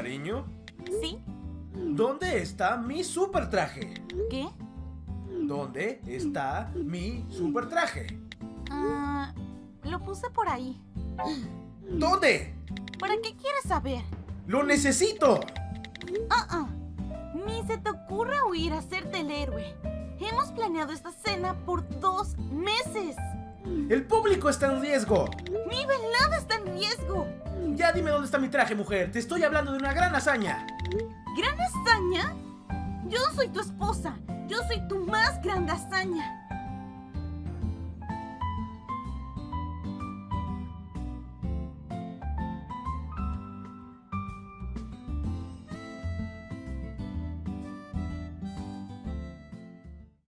sueño? ¿Sí? ¿Dónde está mi super traje? ¿Qué? ¿Dónde está mi super traje? Ah, lo puse por ahí. ¿Dónde? ¿Para qué quieres saber? ¡Lo necesito! Ah, ah. Ni se te ocurra huir a hacerte el héroe. Hemos planeado esta cena por dos meses. ¡El público está en riesgo! Mi velada está en riesgo. Ya dime dónde está mi traje, mujer. Te estoy hablando de una gran hazaña. ¿Gran hazaña? Yo soy tu esposa. Yo soy tu más grande hazaña.